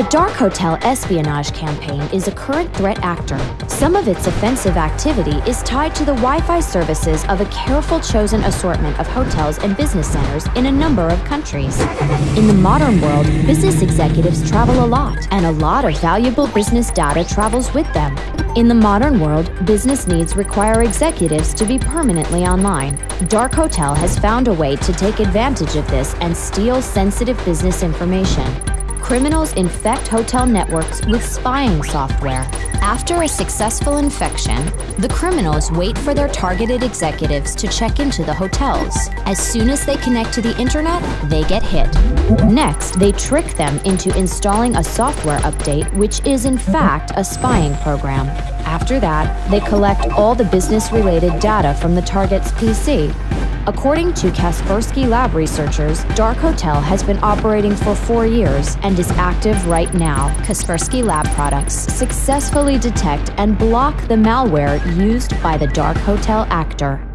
The Dark Hotel espionage campaign is a current threat actor. Some of its offensive activity is tied to the Wi Fi services of a careful chosen assortment of hotels and business centers in a number of countries. In the modern world, business executives travel a lot, and a lot of valuable business data travels with them. In the modern world, business needs require executives to be permanently online. Dark Hotel has found a way to take advantage of this and steal sensitive business information criminals infect hotel networks with spying software. After a successful infection, the criminals wait for their targeted executives to check into the hotels. As soon as they connect to the internet, they get hit. Next, they trick them into installing a software update, which is in fact a spying program. After that, they collect all the business related data from the target's PC According to Kaspersky Lab researchers, Dark Hotel has been operating for four years and is active right now. Kaspersky Lab products successfully detect and block the malware used by the Dark Hotel actor.